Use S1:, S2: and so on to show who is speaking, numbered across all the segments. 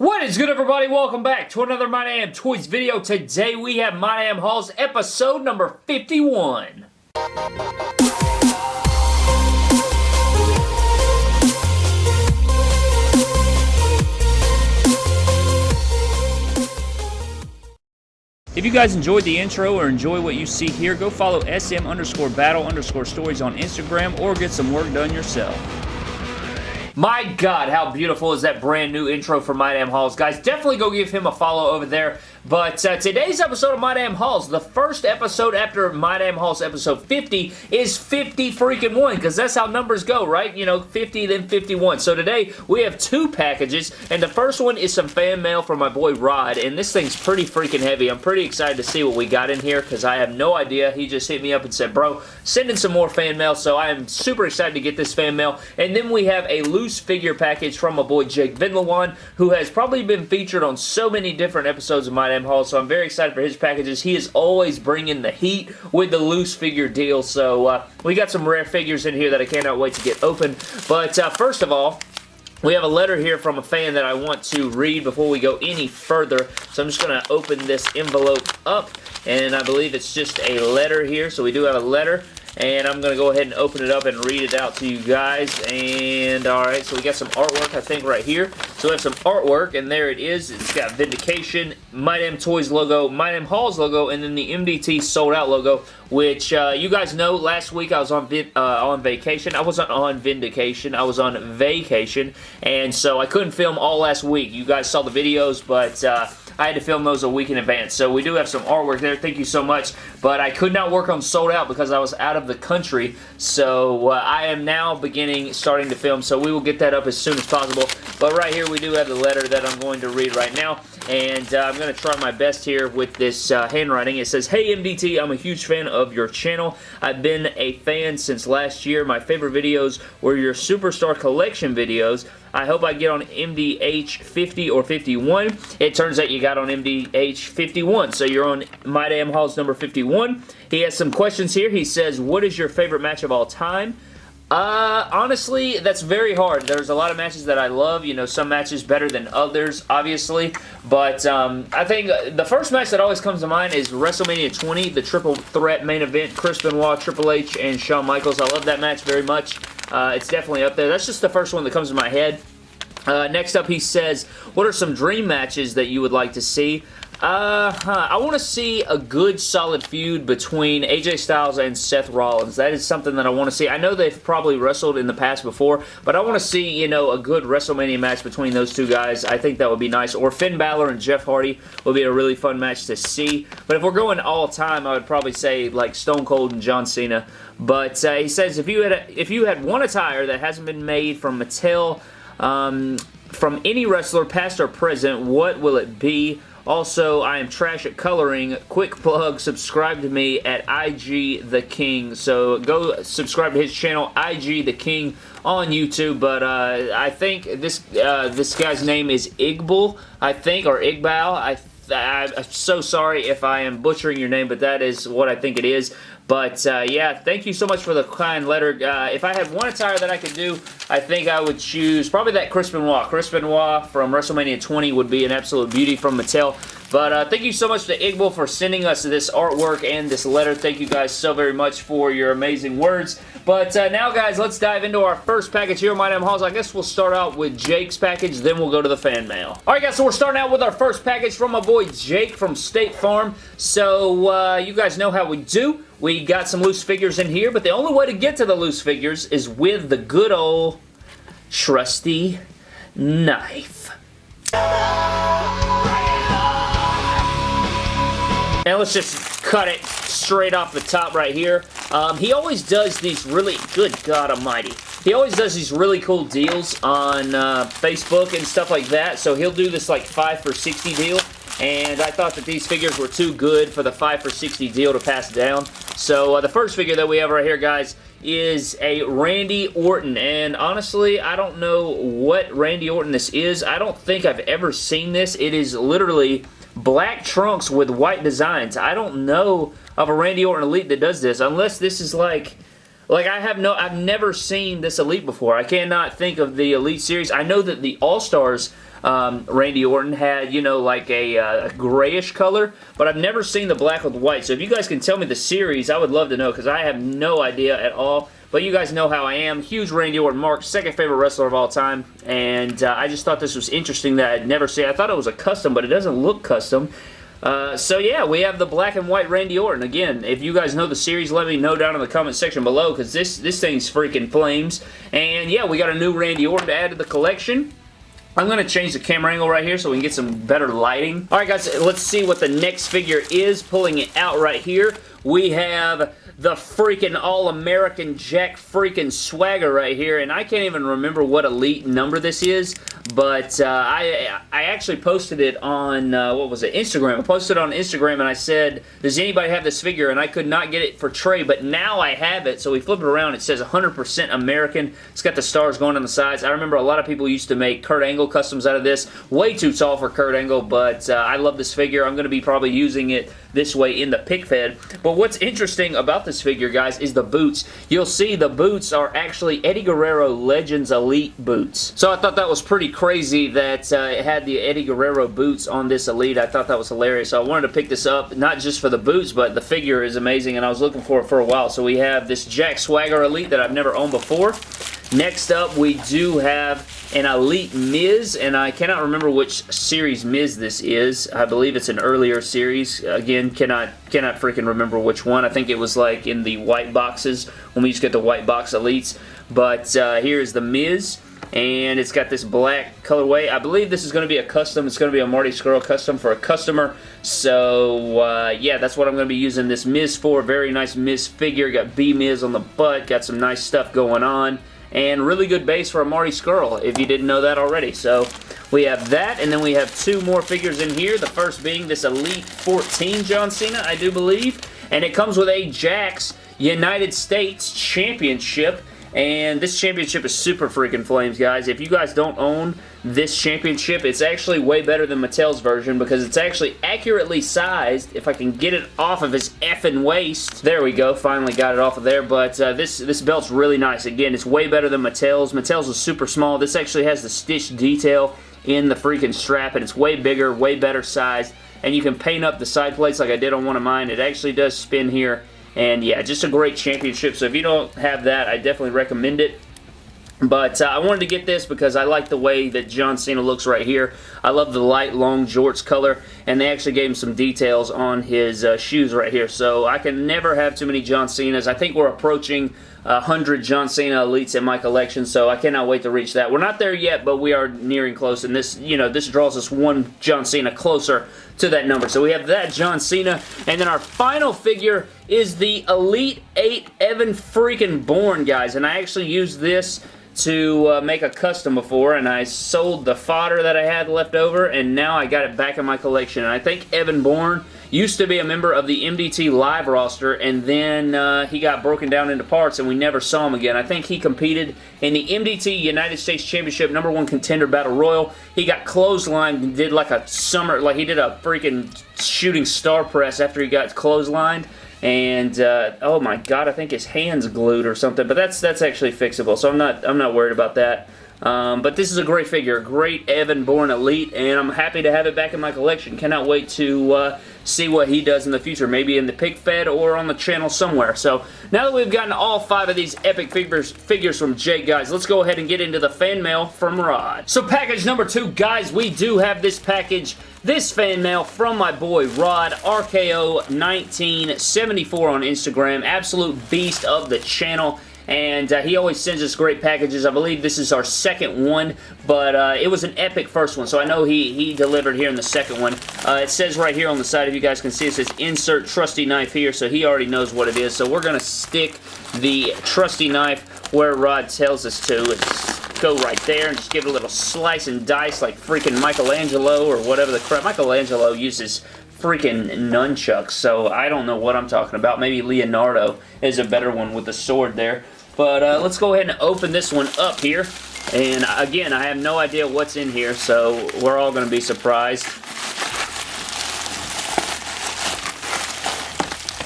S1: What is good everybody? Welcome back to another My Damn Toys video. Today we have My Damn episode number 51. If you guys enjoyed the intro or enjoy what you see here, go follow SM underscore battle underscore stories on Instagram or get some work done yourself. My God, how beautiful is that brand new intro for My Damn Hauls. Guys, definitely go give him a follow over there. But uh, today's episode of My Damn Hauls, the first episode after My Damn Hauls episode 50 is 50 freaking 1 because that's how numbers go, right? You know, 50 then 51. So today we have two packages and the first one is some fan mail from my boy Rod and this thing's pretty freaking heavy. I'm pretty excited to see what we got in here because I have no idea. He just hit me up and said, bro, send in some more fan mail. So I am super excited to get this fan mail. And then we have a loose figure package from my boy Jake Vinlawan who has probably been featured on so many different episodes of My Damn Haul, so I'm very excited for his packages. He is always bringing the heat with the loose figure deal, so uh, we got some rare figures in here that I cannot wait to get open. But uh, first of all, we have a letter here from a fan that I want to read before we go any further. So I'm just going to open this envelope up. And I believe it's just a letter here. So we do have a letter and I'm going to go ahead and open it up and read it out to you guys. And alright, so we got some artwork I think right here. So we have some artwork and there it is. It's got Vindication, My Damn Toys logo, My Damn Hauls logo, and then the MDT Sold Out logo, which uh, you guys know last week I was on uh, on vacation. I wasn't on Vindication, I was on vacation, and so I couldn't film all last week. You guys saw the videos, but... Uh, I had to film those a week in advance. So we do have some artwork there. Thank you so much. But I could not work on Sold Out because I was out of the country. So uh, I am now beginning, starting to film. So we will get that up as soon as possible. But right here we do have the letter that I'm going to read right now. And uh, I'm going to try my best here with this uh, handwriting. It says, Hey MDT, I'm a huge fan of your channel. I've been a fan since last year. My favorite videos were your Superstar Collection videos. I hope I get on MDH 50 or 51. It turns out you got on MDH 51, so you're on My Damn Hauls number 51. He has some questions here. He says, what is your favorite match of all time? Uh, honestly, that's very hard. There's a lot of matches that I love. You know, some matches better than others, obviously. But um, I think the first match that always comes to mind is WrestleMania 20, the triple threat main event, Chris Benoit, Triple H, and Shawn Michaels. I love that match very much. Uh, it's definitely up there. That's just the first one that comes to my head. Uh, next up, he says, what are some dream matches that you would like to see? Uh, huh. I want to see a good solid feud between AJ Styles and Seth Rollins. That is something that I want to see. I know they've probably wrestled in the past before, but I want to see, you know, a good WrestleMania match between those two guys. I think that would be nice. Or Finn Balor and Jeff Hardy would be a really fun match to see. But if we're going all time, I would probably say like Stone Cold and John Cena. But uh, he says if you had a, if you had one attire that hasn't been made from Mattel um, from any wrestler, past or present, what will it be? Also, I am trash at coloring. Quick plug, subscribe to me at IG The King. So go subscribe to his channel, IG The King on YouTube. But uh, I think this uh, this guy's name is Igbal, I think, or Igbal. I I'm so sorry if I am butchering your name, but that is what I think it is. But uh, yeah, thank you so much for the kind letter. Uh, if I had one attire that I could do, I think I would choose probably that Chris Benoit. Chris Benoit from WrestleMania 20 would be an absolute beauty from Mattel. But uh, thank you so much to Igbal for sending us this artwork and this letter. Thank you guys so very much for your amazing words. But uh, now, guys, let's dive into our first package here My Damn Hauls. I guess we'll start out with Jake's package, then we'll go to the fan mail. Alright, guys, so we're starting out with our first package from my boy Jake from State Farm. So, uh, you guys know how we do. We got some loose figures in here, but the only way to get to the loose figures is with the good old trusty knife. And let's just cut it straight off the top right here. Um, he always does these really, good God almighty. He always does these really cool deals on uh, Facebook and stuff like that. So he'll do this like 5 for 60 deal. And I thought that these figures were too good for the 5 for 60 deal to pass down. So uh, the first figure that we have right here, guys, is a Randy Orton. And honestly, I don't know what Randy Orton this is. I don't think I've ever seen this. It is literally black trunks with white designs. I don't know of a Randy Orton Elite that does this, unless this is like... Like, I have no... I've never seen this Elite before. I cannot think of the Elite series. I know that the All-Stars um, Randy Orton had, you know, like a, uh, grayish color, but I've never seen the black with white. So if you guys can tell me the series, I would love to know because I have no idea at all. But you guys know how I am. Huge Randy Orton Mark, second favorite wrestler of all time. And uh, I just thought this was interesting that I'd never see. I thought it was a custom, but it doesn't look custom. Uh, so yeah, we have the black and white Randy Orton. Again, if you guys know the series, let me know down in the comment section below because this, this thing's freaking flames. And yeah, we got a new Randy Orton to add to the collection. I'm going to change the camera angle right here so we can get some better lighting. Alright guys, let's see what the next figure is. Pulling it out right here, we have the freaking All-American Jack freaking Swagger right here, and I can't even remember what elite number this is, but uh, I I actually posted it on, uh, what was it, Instagram. I posted it on Instagram and I said, does anybody have this figure? And I could not get it for Trey, but now I have it, so we flip it around. It says 100% American. It's got the stars going on the sides. I remember a lot of people used to make Kurt Angle customs out of this. Way too tall for Kurt Angle, but uh, I love this figure. I'm going to be probably using it this way in the pick fed. But what's interesting about this figure, guys, is the boots. You'll see the boots are actually Eddie Guerrero Legends Elite boots. So I thought that was pretty crazy that uh, it had the Eddie Guerrero boots on this Elite. I thought that was hilarious. So I wanted to pick this up, not just for the boots, but the figure is amazing, and I was looking for it for a while. So we have this Jack Swagger Elite that I've never owned before. Next up, we do have an Elite Miz, and I cannot remember which series Miz this is. I believe it's an earlier series. Again, cannot cannot freaking remember which one. I think it was like in the white boxes when we used to get the white box Elites. But uh, here's the Miz and it's got this black colorway. I believe this is going to be a custom. It's going to be a Marty Scurll custom for a customer. So, uh, yeah, that's what I'm going to be using this Miz for. Very nice Miz figure. Got B-Miz on the butt. Got some nice stuff going on and really good base for a Marty Scurll, if you didn't know that already. So we have that, and then we have two more figures in here. The first being this Elite 14 John Cena, I do believe, and it comes with a Jakks United States Championship and this championship is super freaking flames, guys. If you guys don't own this championship, it's actually way better than Mattel's version because it's actually accurately sized. If I can get it off of his effing waist. There we go. Finally got it off of there. But uh, this, this belt's really nice. Again, it's way better than Mattel's. Mattel's is super small. This actually has the stitch detail in the freaking strap, and it's way bigger, way better sized. And you can paint up the side plates like I did on one of mine. It actually does spin here and yeah, just a great championship. So if you don't have that, I definitely recommend it. But uh, I wanted to get this because I like the way that John Cena looks right here. I love the light, long jorts color, and they actually gave him some details on his uh, shoes right here. So I can never have too many John Cenas. I think we're approaching 100 John Cena Elites in my collection, so I cannot wait to reach that. We're not there yet, but we are nearing close, and this, you know, this draws us one John Cena closer to that number. So we have that John Cena, and then our final figure is the Elite 8 Evan freaking Bourne, guys, and I actually used this to uh, make a custom before and I sold the fodder that I had left over and now I got it back in my collection and I think Evan Bourne used to be a member of the MDT Live roster and then uh, he got broken down into parts and we never saw him again. I think he competed in the MDT United States Championship number one contender battle royal. He got clotheslined and did like a summer, like he did a freaking shooting star press after he got clotheslined and uh, oh my god, I think his hand's glued or something, but that's that's actually fixable, so I'm not I'm not worried about that. Um, but this is a great figure, great Evan Bourne Elite, and I'm happy to have it back in my collection. Cannot wait to uh, see what he does in the future, maybe in the pick fed or on the channel somewhere. So now that we've gotten all five of these epic figures, figures from Jake, guys, let's go ahead and get into the fan mail from Rod. So package number two, guys, we do have this package this fan mail from my boy Rod, RKO1974 on Instagram, absolute beast of the channel and uh, he always sends us great packages. I believe this is our second one, but uh, it was an epic first one, so I know he, he delivered here in the second one. Uh, it says right here on the side, if you guys can see, it says insert trusty knife here, so he already knows what it is. So we're going to stick the trusty knife where Rod tells us to. It's go right there and just give it a little slice and dice like freaking Michelangelo or whatever the crap. Michelangelo uses freaking nunchucks, so I don't know what I'm talking about. Maybe Leonardo is a better one with the sword there. But uh, let's go ahead and open this one up here. And again, I have no idea what's in here, so we're all going to be surprised.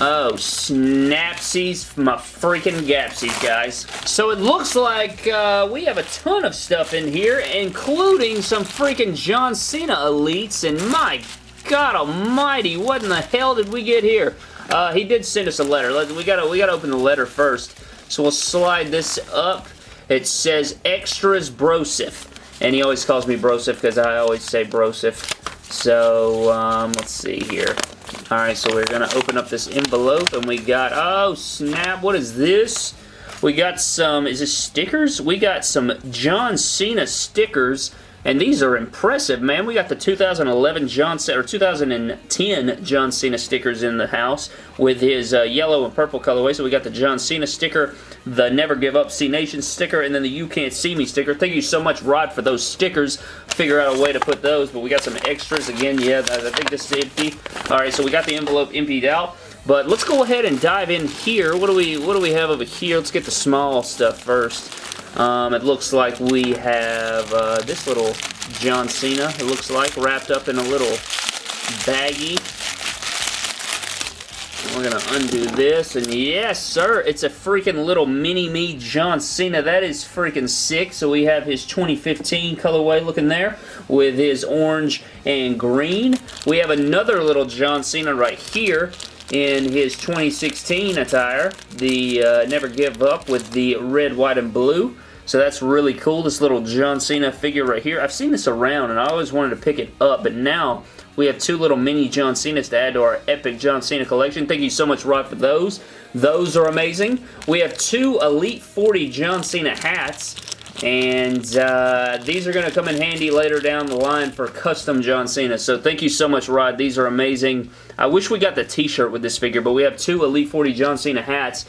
S1: Oh, snapsies, my freaking gapsies, guys. So it looks like uh, we have a ton of stuff in here, including some freaking John Cena Elites, and my God almighty, what in the hell did we get here? Uh, he did send us a letter. We gotta, we gotta open the letter first. So we'll slide this up. It says Extras Brosif. And he always calls me Brosif because I always say Brosif. So, um, let's see here. Alright, so we're going to open up this envelope and we got, oh snap, what is this? We got some, is this stickers? We got some John Cena stickers and these are impressive, man. We got the 2011 John Cena, or 2010 John Cena stickers in the house with his uh, yellow and purple colorway. So we got the John Cena sticker, the Never Give Up Cenation sticker, and then the You Can't See Me sticker. Thank you so much, Rod, for those stickers. Figure out a way to put those, but we got some extras. Again, yeah, I think this is empty. All right, so we got the envelope emptied out. But let's go ahead and dive in here. What do we what do we have over here? Let's get the small stuff first. Um, it looks like we have uh, this little John Cena, it looks like, wrapped up in a little baggie. We're going to undo this, and yes, sir, it's a freaking little mini-me John Cena. That is freaking sick. So we have his 2015 colorway looking there with his orange and green. We have another little John Cena right here in his 2016 attire, the uh, Never Give Up with the red, white, and blue. So that's really cool, this little John Cena figure right here. I've seen this around and I always wanted to pick it up, but now we have two little mini John Cenas to add to our epic John Cena collection. Thank you so much, Rod, for those. Those are amazing. We have two Elite 40 John Cena hats. And uh, these are going to come in handy later down the line for custom John Cena. So thank you so much, Rod. These are amazing. I wish we got the t-shirt with this figure, but we have two Elite 40 John Cena hats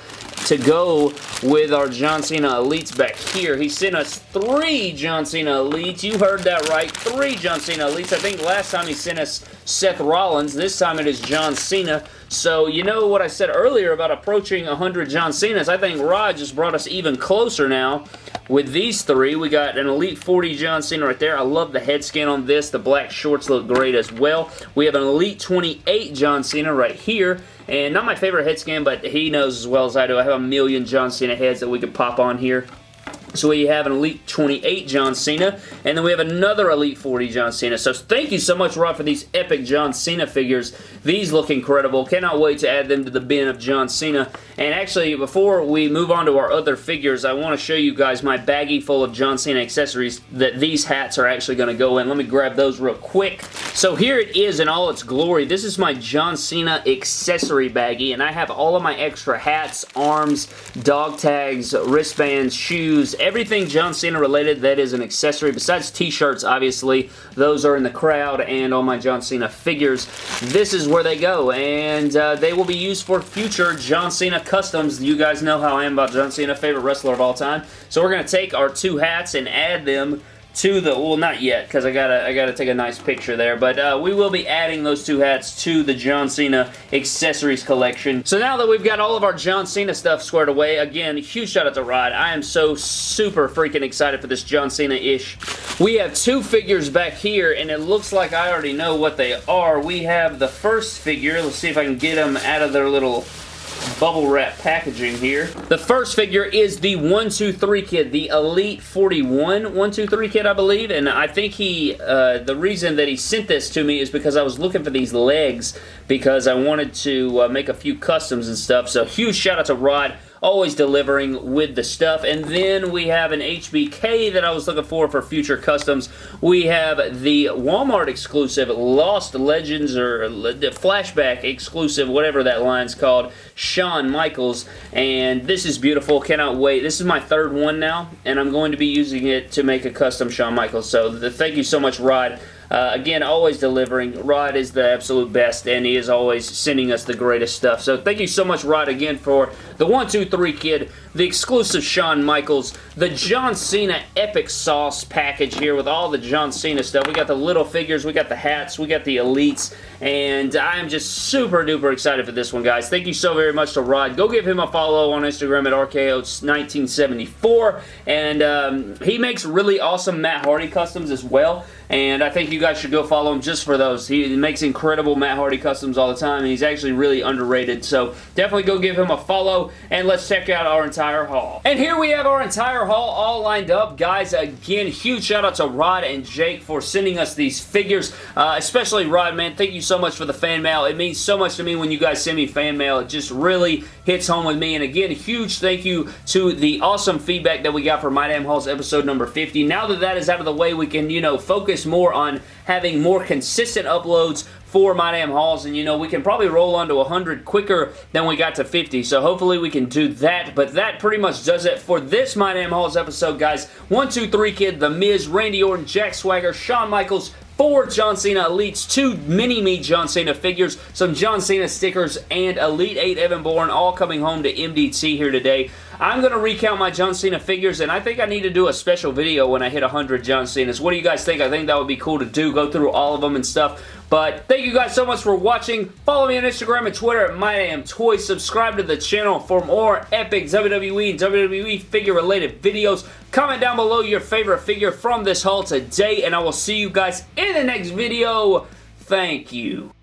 S1: to go with our John Cena Elites back here. He sent us three John Cena Elites. You heard that right. Three John Cena Elites. I think last time he sent us Seth Rollins. This time it is John Cena. So you know what I said earlier about approaching 100 John Cenas. I think Rod just brought us even closer now with these three. We got an Elite 40 John Cena right there. I love the head scan on this. The black shorts look great as well. We have an Elite 28 John Cena right here. And not my favorite head scan, but he knows as well as I do. I have a million John Cena heads that we could pop on here. So we have an Elite 28 John Cena, and then we have another Elite 40 John Cena. So thank you so much, Rod, for these epic John Cena figures. These look incredible. Cannot wait to add them to the bin of John Cena. And actually, before we move on to our other figures, I want to show you guys my baggie full of John Cena accessories that these hats are actually going to go in. Let me grab those real quick. So here it is in all its glory. This is my John Cena accessory baggie, and I have all of my extra hats, arms, dog tags, wristbands, shoes, everything John Cena related that is an accessory, besides t-shirts, obviously, those are in the crowd and all my John Cena figures. This is where they go, and uh, they will be used for future John Cena customs. You guys know how I am about John Cena, favorite wrestler of all time. So we're going to take our two hats and add them to the, well not yet because I gotta I gotta take a nice picture there but uh, we will be adding those two hats to the John Cena accessories collection. So now that we've got all of our John Cena stuff squared away again huge shout out to Rod I am so super freaking excited for this John Cena-ish. We have two figures back here and it looks like I already know what they are. We have the first figure let's see if I can get them out of their little bubble wrap packaging here. The first figure is the 123 kid, the Elite 41 123 kid, I believe, and I think he, uh, the reason that he sent this to me is because I was looking for these legs because I wanted to uh, make a few customs and stuff, so huge shout out to Rod always delivering with the stuff. And then we have an HBK that I was looking for for future customs. We have the Walmart exclusive Lost Legends or the Flashback exclusive, whatever that line's called, Shawn Michaels. And this is beautiful. Cannot wait. This is my third one now, and I'm going to be using it to make a custom Shawn Michaels. So the, thank you so much, Rod. Uh, again, always delivering. Rod is the absolute best, and he is always sending us the greatest stuff. So thank you so much, Rod, again, for the 123 Kid, the exclusive Shawn Michaels, the John Cena Epic Sauce package here with all the John Cena stuff. We got the little figures, we got the hats, we got the elites, and I am just super duper excited for this one, guys. Thank you so very much to Rod. Go give him a follow on Instagram at RKO1974, and um, he makes really awesome Matt Hardy customs as well, and I think you guys should go follow him just for those. He makes incredible Matt Hardy customs all the time, and he's actually really underrated, so definitely go give him a follow, and let's check out our entire haul. And here we have our entire haul all lined up. Guys, again, huge shout out to Rod and Jake for sending us these figures, uh, especially Rod, man. Thank you so much for the fan mail. It means so much to me when you guys send me fan mail. It just really hits home with me, and again, huge thank you to the awesome feedback that we got for My Damn Hauls episode number 50. Now that that is out of the way, we can, you know, focus more on having more consistent uploads for My Damn Hauls, and you know, we can probably roll on to 100 quicker than we got to 50, so hopefully we can do that, but that pretty much does it for this My Damn Hauls episode, guys. 123 Kid, The Miz, Randy Orton, Jack Swagger, Shawn Michaels, four John Cena Elites, two Mini-Me John Cena figures, some John Cena stickers, and Elite 8 Evan Bourne all coming home to MDT here today. I'm going to recount my John Cena figures, and I think I need to do a special video when I hit 100 John Cenas. What do you guys think? I think that would be cool to do, go through all of them and stuff. But thank you guys so much for watching. Follow me on Instagram and Twitter at MyDamnToys. Subscribe to the channel for more epic WWE and WWE figure-related videos. Comment down below your favorite figure from this haul today, and I will see you guys in the next video. Thank you.